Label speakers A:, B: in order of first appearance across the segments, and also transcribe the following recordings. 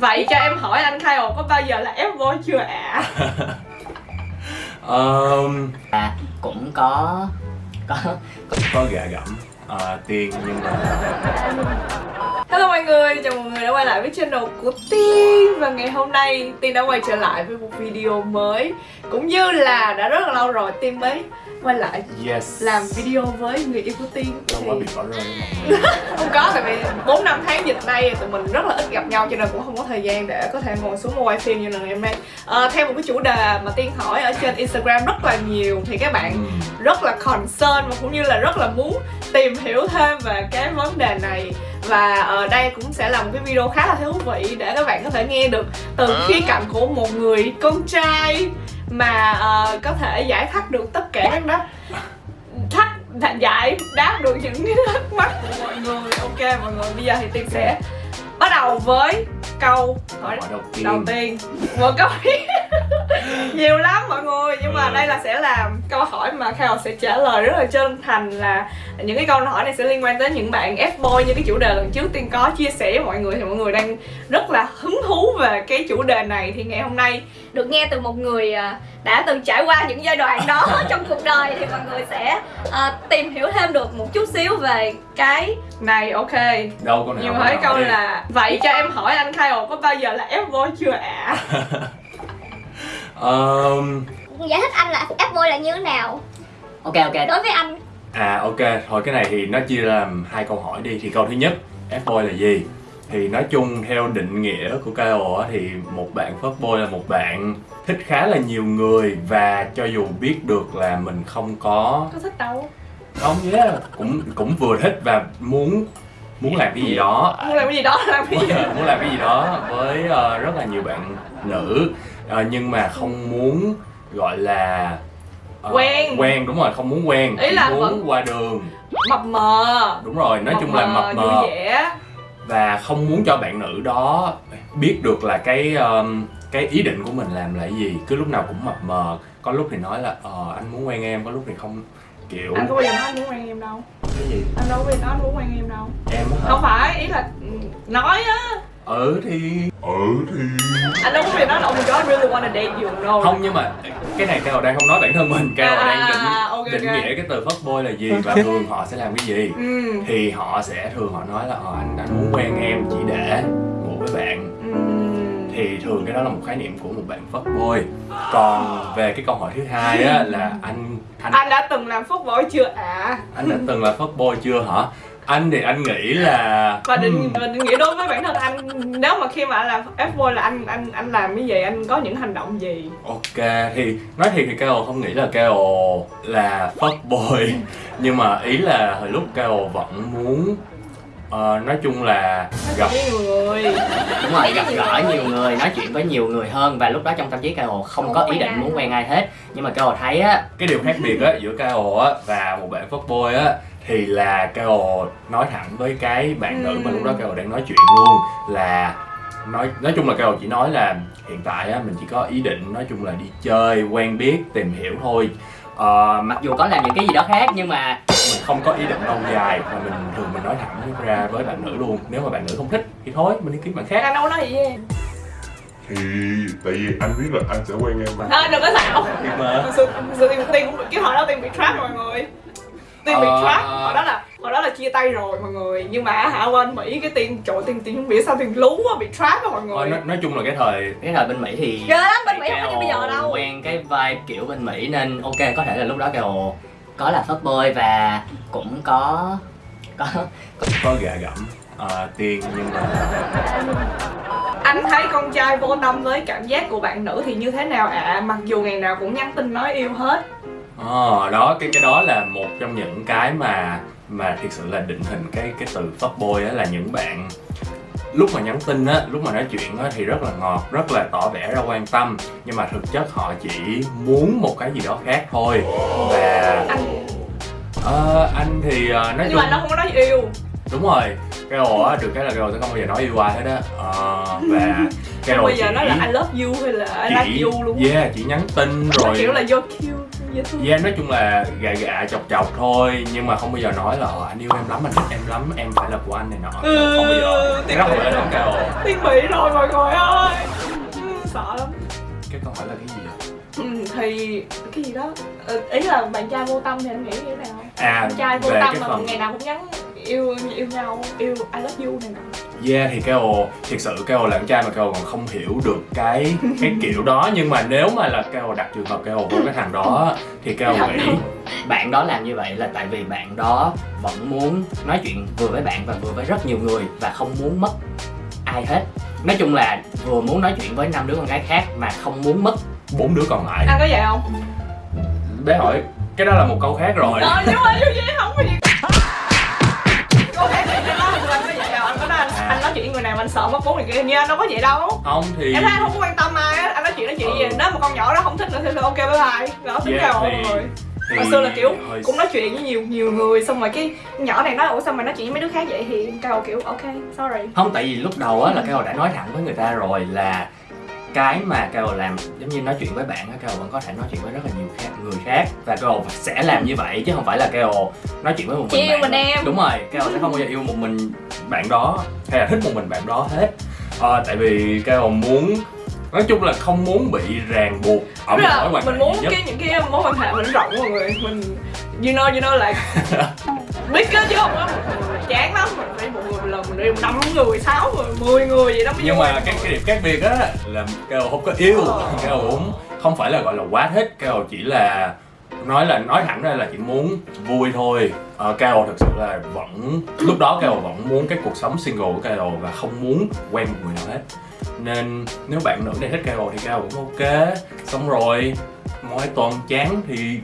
A: Vậy cho em hỏi anh Kyle có bao giờ là F boy chưa ạ?
B: um,
C: à cũng có có
B: có gạ gẫm tiền nhưng mà
A: Hello mọi người, chào mọi người đã quay lại với channel của Tiên. Và ngày hôm nay Tiên đã quay trở lại với một video mới. Cũng như là đã rất là lâu rồi Tiên mới quay lại
B: yes.
A: làm video với người yêu của Tiên.
B: Không
A: Thì
B: có bị bỏ rơi
A: Không có, tại vì 4 năm tháng dịch nay tụi mình rất là ít gặp nhau Cho nên cũng không có thời gian để có thể ngồi xuống quay phim như là ngày hôm nay. À, Theo một cái chủ đề mà Tiên hỏi ở trên Instagram rất là nhiều Thì các bạn
B: Ừ.
A: rất là concern và cũng như là rất là muốn tìm hiểu thêm về cái vấn đề này. Và ở đây cũng sẽ là một cái video khá là thú vị để các bạn có thể nghe được từ khía cạnh của một người con trai mà ờ, có thể giải thắc được tất cả các đáp thắc giải đáp được những cái thắc mắc của mọi người. Ok mọi người bây giờ thì tiên sẽ bắt đầu với câu hỏi
B: đầu tiên.
A: đầu tiên. Một câu nhiều lắm mọi người nhưng mà
B: Ừ.
A: đây là sẽ là câu hỏi mà Khao sẽ trả lời rất là chân thành là những cái câu hỏi này sẽ liên quan tới những bạn F-boy như cái chủ đề lần trước tiên có chia sẻ với mọi người thì mọi người đang rất là hứng thú về cái chủ đề này thì ngày hôm nay được nghe từ một người à, đã từng trải qua những giai đoạn đó trong cuộc đời thì mọi người sẽ à, tìm hiểu thêm được một chút xíu về cái này ok
B: đâu con nào
A: nhiều hỏi câu
B: đi.
A: là vậy cho em hỏi anh Kyle có bao giờ là F-boy chưa ạ
B: um,
D: giải thích anh là F-boy là như thế nào?
C: Ok ok.
D: Đối với anh.
B: À ok. Thôi cái này thì nó chia làm hai câu hỏi đi. Thì câu thứ nhất F-boy là gì? Thì nói chung theo định nghĩa của KO á, thì một bạn fuckboy là một bạn thích khá là nhiều người và cho dù biết được là mình không có
A: có thích đâu.
B: Không yeah, cũng cũng vừa thích và muốn muốn làm cái gì đó.
A: Muốn làm cái gì đó làm cái
B: muốn,
A: gì
B: muốn làm cái gì đó với ờ, rất là nhiều bạn nữ Ờ, nhưng mà không muốn gọi là ờ,
A: Quen.
B: quen đúng rồi không muốn quen
A: Ý là
B: muốn
A: vẫn-
B: qua đường.
A: Mập mờ.
B: Đúng rồi nói chung là mập mờ.
A: vui vẻ.
B: Và không muốn cho bạn nữ đó biết được là cái um, cái ý định của mình làm là gì. Cứ lúc nào cũng mập mờ. Có lúc thì nói là ờ anh muốn quen em. Có lúc thì không kiểu
A: anh có bao giờ nói anh muốn quen em đâu.
B: Cái gì?
A: Anh đâu có bao giờ nói anh muốn quen em đâu.
B: Em hả?
A: Không phải ý là nói á
B: ừ thì
A: anh đâu có giờ nói là oh my god I really wanna date you no.
B: Không nhưng mà cái này Cao đang không nói bản thân mình. Cao
A: À,
B: đang định
A: ok,
B: định
A: ok.
B: nghĩa cái từ fuckboy là gì và thường họ sẽ làm cái gì.
A: Ừ.
B: Thì họ sẽ thường họ nói là ờ, anh anh muốn quen em chỉ để ngủ với bạn.
A: Ừ.
B: Thì thường cái đó là một khái niệm của một bạn fuckboy còn về cái câu hỏi thứ hai á là anh anh
A: anh đã từng làm bội chưa ạ?
B: Anh đã từng là fuckboy chưa hả anh thì anh nghĩ là
A: và định
B: Hmm,
A: định nghĩa đối với bản thân anh nếu mà khi mà anh làm F-boy là anh anh anh làm cái gì anh có những hành động gì?
B: Ok thì nói thiệt thì Cao không nghĩ là Cao là fuckboy nhưng mà ý là hồi lúc Cao vẫn muốn ờ, nói chung là gặp
A: với người.
C: Đúng rồi gặp gỡ nhiều người. nói chuyện với nhiều người hơn và lúc đó trong tâm trí Cao không có ý định muốn quen ai hết. Nhưng mà Cao thấy á
B: cái điều khác biệt á giữa Cao á và một bạn fuckboy á thì là Cao nói thẳng với cái bạn nữ mà
A: Ừ.
B: lúc đó Cao đang nói chuyện luôn là nói nói chung là Cao chỉ nói là hiện tại á mình chỉ có ý định nói chung là đi chơi quen biết tìm hiểu thôi. Ờ,
C: mặc dù có làm những cái gì đó khác nhưng mà
B: không có ý định lâu dài và mình thường mình nói thẳng ra với bạn nữ luôn. Nếu mà bạn nữ không thích thì thôi mình đi kiếm bạn khác.
A: Anh đâu nói gì với em.
E: Thì tại vì anh biết là anh sẽ quen em mà.
A: À, đừng có xạo.
B: Nhưng mà
A: sự, sự cũng bị- cái hồi đó tiên bị trap mọi người. Tiên bị
B: Ờ.
A: trap. Hồi đó là hồi đó là chia tay rồi mọi người. Nhưng mà hả bên mỹ cái tiên trội tiên tiên không biết sao tiên lú á bị trap á mọi
B: thôi,
A: người.
B: nói, nói chung là cái thời
C: cái thời bên Mỹ thì
A: ghê lắm bên mỹ không có như bây giờ đâu.
C: quen cái vibe kiểu bên Mỹ nên ok có thể là lúc đó Cao có là fuckboy và cũng có có.
B: Có gạ gẫm ờ, tiền nhưng mà
A: anh thấy con trai vô tâm với cảm giác của bạn nữ thì như thế nào ạ? Mặc dù ngày nào cũng nhắn tin nói yêu hết.
B: Ờ, đó cái cái đó là một trong những cái mà mà thực sự là định hình cái cái từ fuckboy á là những bạn lúc mà nhắn tin á lúc mà nói chuyện á thì rất là ngọt rất là tỏ vẻ ra quan tâm. Nhưng mà thực chất họ chỉ muốn một cái gì đó khác thôi. Và
A: anh.
B: Ờ, anh thì ờ, nói
A: nhưng
B: chung
A: mà nó không có nói yêu.
B: Đúng rồi. Cái ồ á được cái là cái ồ sẽ không bao giờ nói yêu ai hết á. Ờ, và cái ồ
A: bao giờ
B: chỉ
A: nói là I love you hay là I like you luôn.
B: Yeah chỉ nhắn tin
A: Nó
B: rồi
A: kiểu là you're cute
B: Yeah, nói chung là gạ gạ chọc chọc thôi Nhưng mà không bao giờ nói là "Ờ, anh yêu em lắm, anh thích em lắm, em phải là của anh này nọ.
A: Ừ,
B: Không bao giờ. Không
A: quá.
B: phải là cao
A: Tiên bị rồi mọi người ơi. Ừ, Sợ lắm.
B: Cái câu hỏi là cái gì vậy?
A: ừ, Thì cái gì đó. Ờ, Ý là bạn trai vô tâm thì anh nghĩ như thế nào?
B: À,
A: Bạn trai vô tâm mà
B: phần
A: ngày nào cũng nhắn yêu yêu nhau yêu I love you này nọ
B: Yeah thì Keo thiệt sự Keo là con trai mà Keo còn không hiểu được cái cái kiểu đó. Nhưng mà nếu mà là Keo đặt trường hợp Keo với cái thằng đó thì
A: Không
B: nghĩ
C: bạn đó làm như vậy là tại vì bạn đó vẫn muốn nói chuyện vừa với bạn và vừa với rất nhiều người và không muốn mất ai hết. Nói chung là vừa muốn nói chuyện với năm đứa con gái khác mà không muốn mất
B: bốn đứa còn lại.
A: Anh có vậy không?
B: bé hỏi cái đó là một câu khác rồi.
A: Ờ nhưng mà anh sợ mất bốn người kia như anh đâu có vậy đâu.
B: Không thì
A: Em thấy anh không có quan tâm ai á, anh nói chuyện nói chuyện gì
B: Ừ.
A: Nếu mà con nhỏ đó không thích nữa thì ok bye bye. Đó tính
B: Yeah,
A: cao
B: thì-
A: mọi người.
B: thì
A: Hồi xưa là kiểu
B: hồi-
A: cũng nói chuyện với nhiều nhiều người Xong rồi cái nhỏ này nói ủa sao mày nói chuyện với mấy đứa khác vậy? Thì cao kiểu ok sorry.
C: Không tại vì lúc đầu á là Keo đã nói thẳng với người ta rồi là cái mà Keo làm giống như nói chuyện với bạn á Keo vẫn có thể nói chuyện với rất là nhiều khác, người khác và Keo sẽ làm như vậy chứ không phải là Keo nói chuyện với một mình
A: yêu
C: bạn
A: mình em.
C: đúng rồi Keo sẽ không bao giờ yêu một mình
B: bạn đó hay là thích một mình bạn đó hết. Ờ, tại vì Keo muốn nói chung là không muốn bị ràng buộc ở một mối quan hệ
A: mình muốn
B: nhất.
A: cái những cái mối quan hệ mình rộng mọi người Mình you know you know like biết á chứ không? Một người chán lắm. Mình phải một người lần mình yêu năm người sáu người mười người vậy đó mới
B: nhưng mà cái cái điểm khác biệt á là Keo không có yêu.
A: Ờ.
B: Keo cũng không phải là gọi là quá thích. Keo chỉ là nói là nói thẳng ra là chỉ muốn vui thôi. Ờ, Keo thực sự là vẫn lúc đó Keo vẫn muốn cái cuộc sống single của Keo và không muốn quen một người nào hết. Nên nếu bạn nữ này thích Keo thì Keo cũng ok. Xong rồi mỗi tuần chán thì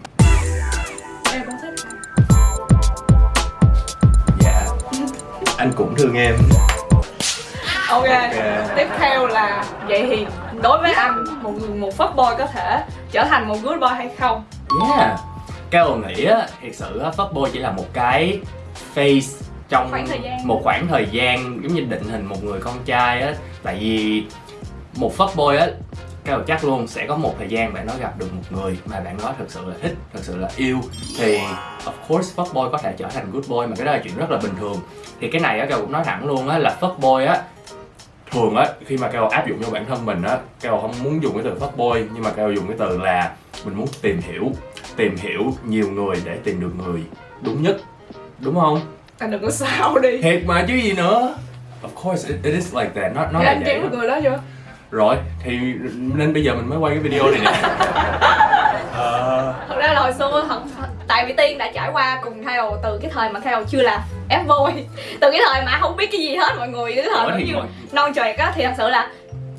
B: anh cũng thương em.
A: Ok
B: Ok.
A: tiếp theo là vậy thì đối với anh một một fuck boy có thể trở thành một good boy hay không?
C: Yeah. Keo nghĩ á, thiệt sự á, fuckboy chỉ là một cái face trong
A: Khoảng
C: một khoảng thời gian giống như định hình một người con trai á. Tại vì một fuckboy á Keo chắc luôn sẽ có một thời gian bạn nó gặp được một người mà bạn đó thực sự là thích, thực sự là yêu. Thì of course fuckboy có thể trở thành good boy mà cái đó là chuyện rất là bình thường. Thì cái này á Keo cũng nói thẳng luôn á là fuckboy á
B: thường á khi mà Keo áp dụng cho bản thân mình á Keo không muốn dùng cái từ fuckboy nhưng mà Keo dùng cái từ là mình muốn tìm hiểu tìm hiểu nhiều người để tìm được người đúng nhất. Đúng không?
A: Anh đừng có sao đi.
B: Thiệt mà chứ gì nữa. Of course it, it is like that. Nó nó
A: Thế
B: là
A: anh
B: vậy
A: kiếm người đó chưa
B: rồi thì nên bây giờ mình mới quay cái video này nè. Ờ,
A: thật ra là hồi xưa thật tại vì tiên đã trải qua cùng theo từ cái thời mà theo chưa là f boy. Từ cái thời mà không biết cái gì hết mọi người cái thời như
B: mọi-
A: non trệt á thì thật sự là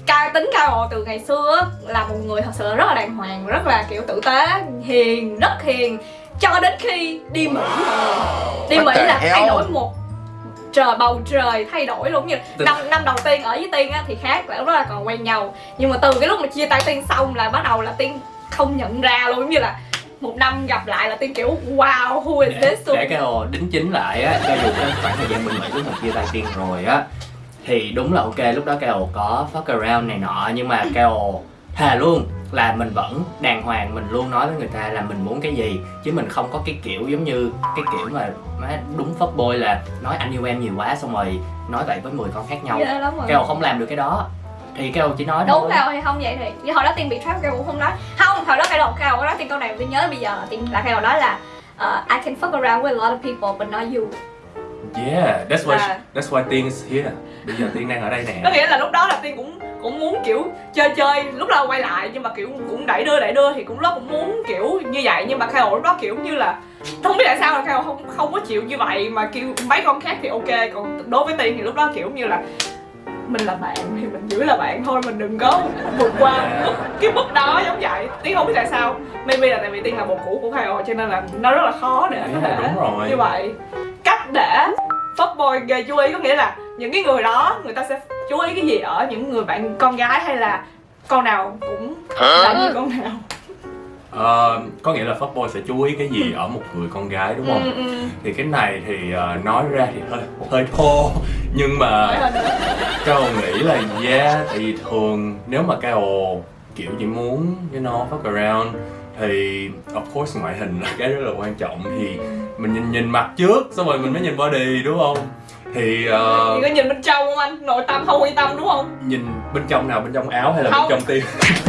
A: cao tính cao hồ từ ngày xưa là một người thật sự rất là đàng hoàng rất là kiểu tử tế hiền rất hiền cho đến khi đi mỹ đi mỹ là thay đổi một trời bầu trời thay đổi luôn. Như năm năm đầu tiên ở với tiên á thì khác là lúc đó là còn quen nhau. Nhưng mà từ cái lúc mà chia tay tiên xong là bắt đầu là tiên không nhận ra luôn. Giống như là một năm gặp lại là tiên kiểu wow who is
C: để,
A: this? luôn
C: để Keo đính chính lại á cho dù cái khoảng thời gian bên Mỹ lúc mà chia tay tiên rồi á thì đúng là ok lúc đó Keo có fuck around này nọ. Nhưng mà Keo thề luôn là mình vẫn đàng hoàng mình luôn nói với người ta là mình muốn cái gì chứ mình không có cái kiểu giống như cái kiểu mà má đúng fuck boy là nói anh yêu em nhiều quá xong rồi nói vậy với 10 con khác nhau.
A: Rồi.
C: Keo không làm được cái đó. Thì Keo chỉ nói
A: đúng
C: thôi.
A: rồi thì không vậy thì vì hồi đó tiên bị trap kêu cũng không nói. Không hồi đó cái đầu cao đó tiên câu này tiên nhớ bây giờ tiên là cái đầu đó là uh, I can fuck around with a lot of people but not you.
B: Yeah that's why
A: À.
B: that's why tiên is here bây giờ tiên đang ở đây
A: có
B: nè
A: nghĩa là lúc đó là tiên cũng cũng muốn kiểu chơi chơi lúc đó quay lại nhưng mà kiểu cũng đẩy đưa đẩy đưa thì cũng lúc cũng muốn kiểu như vậy. Nhưng mà Kyle lúc đó kiểu như là không biết tại sao là Kyle không không có chịu như vậy. Mà kêu mấy con khác thì ok còn đối với tiên thì lúc đó kiểu như là mình là bạn thì mình giữ là bạn thôi mình đừng có vượt qua mức cái mức đó. Giống vậy. Tiên không biết tại sao. Maybe là tại vì tiên là bồ cũ của Kyle cho nên là nó rất là khó để có
B: Yeah,
A: thể
B: đúng rồi.
A: như vậy. Cách để fuckboy gây chú ý có nghĩa là những cái người đó người ta sẽ chú ý cái gì ở những người bạn con gái hay là con nào cũng là như con nào?
B: Ờ, có nghĩa là fuckboy sẽ chú ý cái gì ở một người con gái đúng không?
A: Ừ, ừ.
B: thì cái này thì ờ, nói ra thì hơi hơi thô. Nhưng mà. Cao nghĩ là yeah tại vì thường nếu mà Cao kiểu chỉ muốn you know fuck around thì of course ngoại hình là cái rất là quan trọng thì mình nhìn nhìn mặt trước xong rồi mình mới nhìn body đúng không thì ờ,
A: Chị có nhìn bên trong không anh? Nội tâm không quan tâm đúng không?
B: nhìn bên trong nào bên trong áo hay là
A: Không.
B: bên trong tim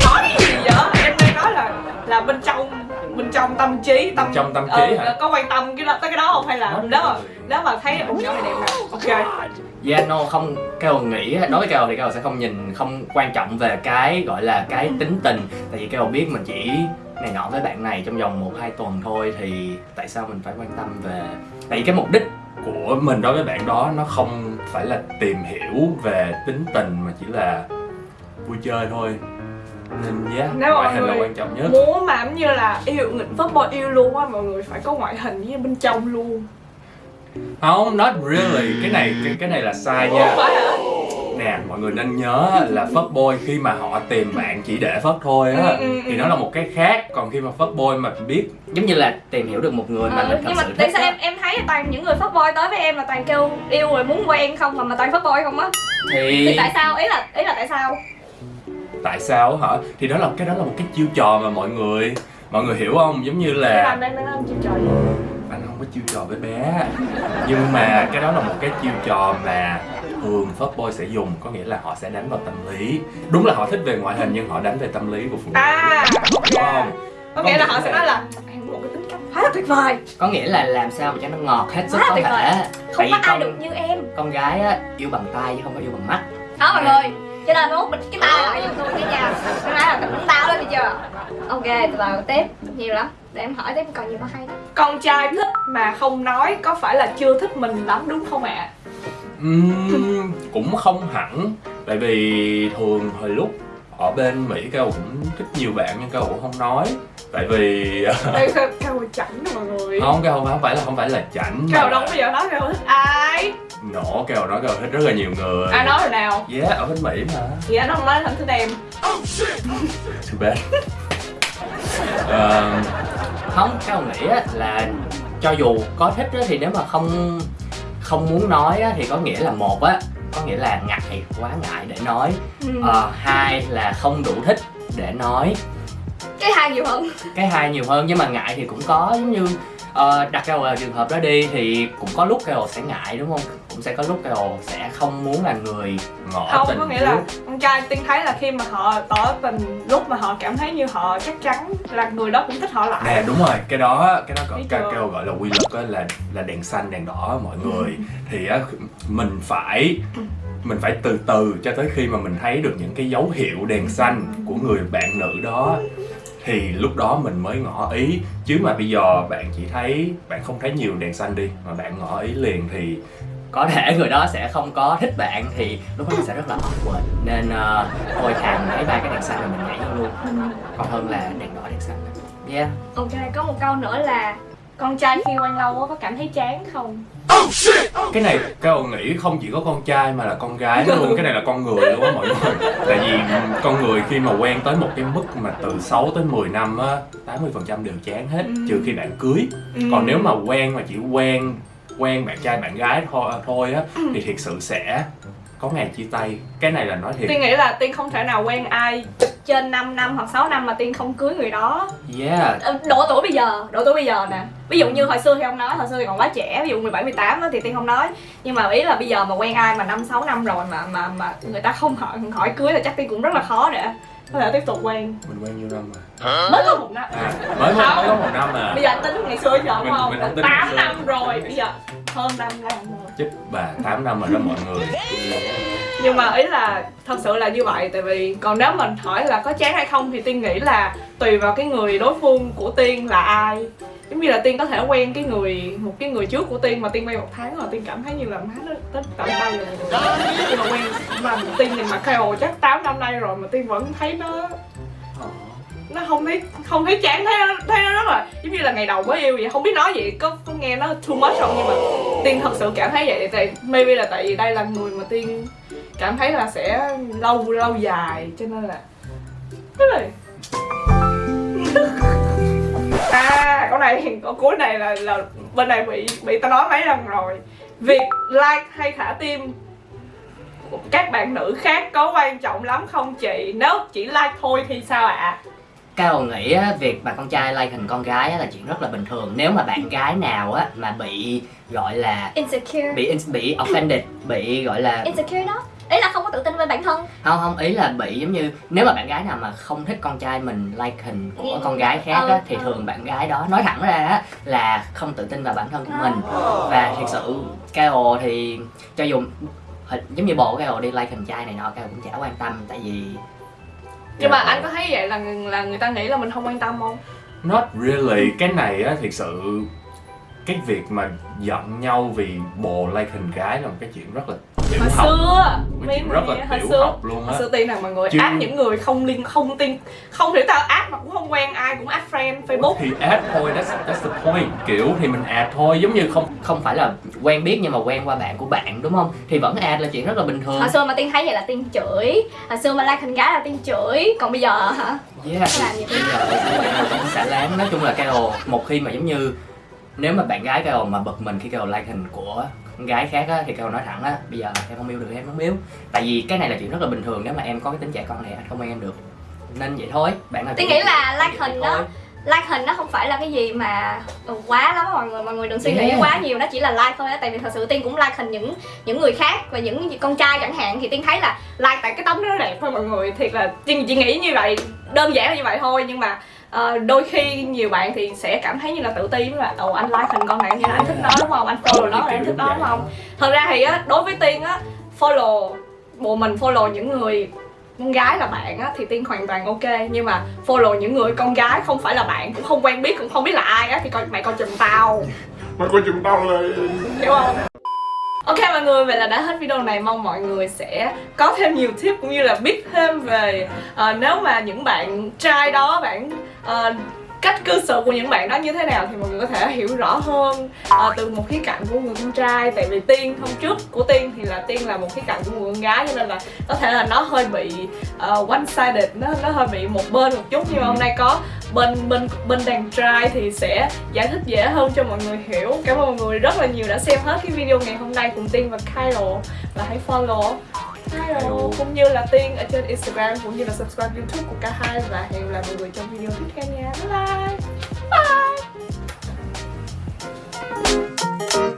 A: Nói cái gì vậy? Em đang nói là là bên trong bên trong tâm trí tâm
B: Bên trong tâm trí
A: ờ,
B: hả?
A: có quan tâm cái đó tới cái đó không hay là
B: Nói
A: nếu mà nếu mà thấy ủng nhỏ này đẹp nè ok
C: Yeah, no, không, Keo nghĩ, đối với Keo thì Keo sẽ không nhìn, không quan trọng về cái gọi là cái tính tình Tại vì Keo biết mình chỉ này nọ với bạn này trong vòng 1-2 tuần thôi thì tại sao mình phải quan tâm về Tại vì cái mục đích
B: của mình đối với bạn đó nó không phải là tìm hiểu về tính tình mà chỉ là vui chơi thôi. Nên yeah,
A: Nếu
B: ngoại hình là quan trọng nhất.
A: muốn mà như là yêu nghịch boy yêu luôn á mọi người phải có ngoại hình với bên trong luôn.
B: Không not really. Cái này cái, cái này là sai
A: Ủa,
B: nha
A: phải hả
B: nè mọi người nên nhớ là fuckboy khi mà họ tìm bạn chỉ để phất thôi á
A: Ừ, ừ,
B: thì
A: ừ.
B: nó là một cái khác. Còn khi mà fuckboy mà biết
C: giống như là tìm hiểu được một người mà
D: Ờ,
C: mình thật
D: nhưng mà
C: sự
D: tại
C: thích
D: sao
C: á.
D: em em thấy toàn những người fuck boy tới với em là toàn kêu yêu rồi muốn quen không mà mà toàn fuck boy không á. Thì
C: thì
D: tại sao? Ý là ý là tại sao?
B: Tại sao hả? Thì đó là cái đó là một cái chiêu trò mà mọi người mọi người hiểu không? Giống như là
A: làm đang đang làm chiêu trò gì?
B: Anh không có chiêu trò với bé. Nhưng mà cái đó là một cái chiêu trò mà thường fuckboy sẽ dùng có nghĩa là họ sẽ đánh vào tâm lý. Đúng là họ thích về ngoại hình nhưng họ đánh về tâm lý của phụ nữ.
A: À
B: đúng không?
A: có nghĩa là họ sẽ nói là em một cái tính cách khá là tuyệt vời.
C: Có nghĩa là làm sao mà cho nó ngọt hết sức
D: Quá
C: có thể
D: không
C: Tại
D: có ai được như em.
C: con gái á, yêu bằng tay chứ không có yêu bằng mắt.
D: Đó mọi người cho nên muốn bịt cái tay lại cho tôi cái nhà. Cái nói là tính tao lên đi chưa? Ok từ từ tiếp. Nhiều lắm. Để em hỏi tiếp còn nhiều có hay đó.
A: Con trai thích mà không nói có phải là chưa thích mình lắm đúng không ạ
B: Ừm, cũng không hẳn. Tại vì thường hồi lúc ở bên mỹ cao cũng thích nhiều bạn nhưng cao cũng không nói. Tại vì
A: đây cao chảnh mọi người.
B: Không cao không phải là không phải là chảnh
A: cao đâu bao giờ nói cao thích ai.
B: Nổ cao nói cao thích rất là nhiều người.
A: Ai nói rồi nào?
B: Yeah ở bên mỹ mà.
A: Chị đã không nói thành thích em.
B: Too bad. Ờ,
C: không cao nghĩ là cho dù có thích thì nếu mà không không muốn nói á, thì có nghĩa là một á có nghĩa là ngại quá ngại để nói.
D: Ừ.
C: Ờ, hai là không đủ thích để nói.
D: Cái hai nhiều hơn.
C: Cái hai nhiều hơn nhưng mà ngại thì cũng có giống như ờ, đặt ra vào trường hợp đó đi thì cũng có lúc Carol sẽ ngại đúng không cũng sẽ có lúc Carol sẽ không muốn là người
B: ngỏ
A: không
B: tình
A: có nghĩa là
B: trước.
A: con trai tiên thấy là khi mà họ tỏ tình lúc mà họ cảm thấy như họ chắc chắn là người đó cũng thích họ lại.
B: Nè đúng rồi cái đó cái đó cao
A: chưa?
B: cao gọi là quy luật á là là đèn xanh đèn đỏ mọi người. Thì á mình phải mình phải từ từ cho tới khi mà mình thấy được những cái dấu hiệu đèn xanh của người bạn nữ đó. Thì lúc đó mình mới ngỏ ý. Chứ mà bây giờ bạn chỉ thấy bạn không thấy nhiều đèn xanh đi mà bạn ngỏ ý liền thì
C: có thể người đó sẽ không có thích bạn thì lúc đó nó sẽ rất là awkward. Nên uh, thôi thà mình lấy ba cái đèn xanh là mình nhảy vô luôn. Còn hơn là đèn đỏ đèn xanh. Yeah.
D: Ok có một câu nữa là
A: con trai khi quen lâu á có cảm thấy chán không?
B: Cái này ông nghĩ không chỉ có con trai mà là con gái luôn. Cái này là con người luôn á mọi người. Tại vì con người khi mà quen tới một cái mức mà từ 6 tới 10 năm á 80% đều chán hết trừ khi bạn cưới. Còn nếu mà quen mà chỉ quen quen bạn trai bạn gái thôi thôi á thì thiệt sự sẽ có ngày chia tay. Cái này là nói thiệt.
A: Tiên nghĩ là tiên không thể nào quen ai trên 5 năm hoặc 6 năm mà tiên không cưới người đó.
C: Yeah.
A: Ờ, độ tuổi bây giờ độ tuổi bây giờ nè. Ví dụ như hồi xưa thì không nói hồi xưa thì còn quá trẻ ví dụ 17 18 á thì tiên không nói. Nhưng mà ý là bây giờ mà quen ai mà năm sáu năm rồi mà mà mà người ta không hỏi hỏi cưới là chắc tiên cũng rất là khó để có thể tiếp tục quen.
B: Mình quen nhiêu năm mà?
A: Mới có một năm.
B: À, mới mới mới có một năm mà
A: bây giờ tính ngày xưa giờ đúng
B: Mình-
A: không?
B: mình ngày
A: 8
B: xưa.
A: năm rồi bây giờ hơn 5 năm rồi
B: chích bà 8 năm rồi đó mọi người.
A: Nhưng mà ý là thật sự là như vậy, tại vì còn nếu mình hỏi là có chán hay không thì tiên nghĩ là tùy vào cái người đối phương của tiên là ai. Giống như là tiên có thể quen cái người, một cái người trước của tiên mà tiên quen một tháng rồi, tiên cảm thấy như là má nó tới tận tay rồi. Nhưng mà quen, mà tiên nhìn mặt Kyle chắc 8 năm nay rồi mà tiên vẫn thấy nó nó không thấy không thấy chán, thấy nó thấy nó rất là, giống như là ngày đầu mới yêu vậy. Không biết nói gì có có nghe nó too much không, nhưng mà tiên thật sự cảm thấy vậy. Tại maybe là tại vì đây là người mà tiên cảm thấy là sẽ lâu lâu dài, cho nên là cái này. À câu này câu cuối này là là bên này bị bị tao nói mấy lần rồi. Việc like hay thả tim các bạn nữ khác có quan trọng lắm không chị? Nếu chỉ like thôi thì sao ạ?
C: Cao nghĩ á, việc mà con trai like hình con gái á, là chuyện rất là bình thường. Nếu mà bạn gái nào á mà bị gọi là
D: insecure.
C: bị bị offended, bị gọi là
D: insecure đó. Ý là không có tự tin với bản thân.
C: Không không ý là bị giống như nếu mà bạn gái nào mà không thích con trai mình like hình của con gái khác á
D: Ừ,
C: thì
D: ừ.
C: thường bạn gái đó nói thẳng ra á là không tự tin vào bản thân của mình. Và thật sự Cao thì cho dù hình- giống như bộ Cao đi like hình trai này nọ Cao cũng chả quan tâm. Tại vì
A: nhưng mà anh có thấy vậy là là người ta nghĩ là mình không quan tâm không?
B: Not really, cái này á thiệt sự cái việc mà giận nhau vì bồ like hình gái là một cái chuyện rất là
A: hồi
B: học.
A: xưa
B: chuyện rất là
A: hồi
B: tiểu
A: xưa
B: học luôn á.
A: xưa tiên là mọi người
B: Chứ-
A: áp những người không liên không tin không thể tao áp mà cũng không quen ai cũng áp friend facebook.
B: Thì add thôi, that's, that's the point. Kiểu thì mình add thôi, giống như không
C: không phải là quen biết nhưng mà quen qua bạn của bạn đúng không? Thì vẫn add là chuyện rất là bình thường.
D: Hồi xưa mà tiên thấy vậy là tiên chửi. Hồi xưa mà like hình gái là tiên chửi. Còn bây giờ hả?
C: Yeah,
D: làm gì
C: bây giờ vẫn xả láng. Nói chung là Carol một khi mà giống như nếu mà bạn gái Carol mà bực mình khi Carol like hình của con gái khác á thì Carol nói thẳng á bây giờ em không yêu được em không yêu tại vì cái này là chuyện rất là bình thường nếu mà em có cái tính trẻ con này anh không quen em được nên vậy thôi bạn nào
D: Tôi nghĩ là like hình
C: thôi.
D: đó like hình nó không phải là cái gì mà quá lắm mọi người mọi người đừng suy nghĩ
C: Yeah.
D: quá nhiều nó chỉ là like thôi á tại vì thật sự tiên cũng like hình những những người khác và những con trai chẳng hạn thì tiên thấy là
A: like tại cái tấm nó đẹp thôi mọi người thiệt là chị chỉ nghĩ như vậy đơn giản là như vậy thôi nhưng mà ờ, đôi khi nhiều bạn thì sẽ cảm thấy như là tự ti là ồ anh like hình con này như là anh thích nó đúng không? Anh follow nó là anh thích nó đúng không? Thật ra thì á đối với tiên á follow bộ mình follow những người con gái là bạn á thì tiên hoàn toàn ok. Nhưng mà follow những người con gái không phải là bạn cũng không quen biết cũng không biết là ai á thì coi mày coi chùm tao.
E: Mày coi chùm tao lên
A: hiểu không? Ok mọi người, vậy là đã hết video này. Mong mọi người sẽ có thêm nhiều tip cũng như là biết thêm về ờ, Nếu mà những bạn trai đó, bạn uh, cách cư xử của những bạn đó như thế nào Thì mọi người có thể hiểu rõ hơn à, từ một khía cạnh của người con trai. Tại vì Tiên hôm trước của Tiên thì là Tiên là một khía cạnh của người con gái Cho nên là có thể là nó hơi bị ờ, uh, one sided, nó, nó hơi bị một bên một chút. Nhưng mà hôm nay có bên bên bên đàn trai thì sẽ giải thích dễ hơn cho mọi người hiểu. Cảm ơn mọi người rất là nhiều đã xem hết cái video ngày hôm nay cùng tiên và Kyle và hãy follow. Hello. Hello. Cũng như là Tiên ở trên Instagram, cũng như là subscribe YouTube của K hai, và hẹn gặp lại mọi người trong video tiếp theo nha. Bye bye. Bye.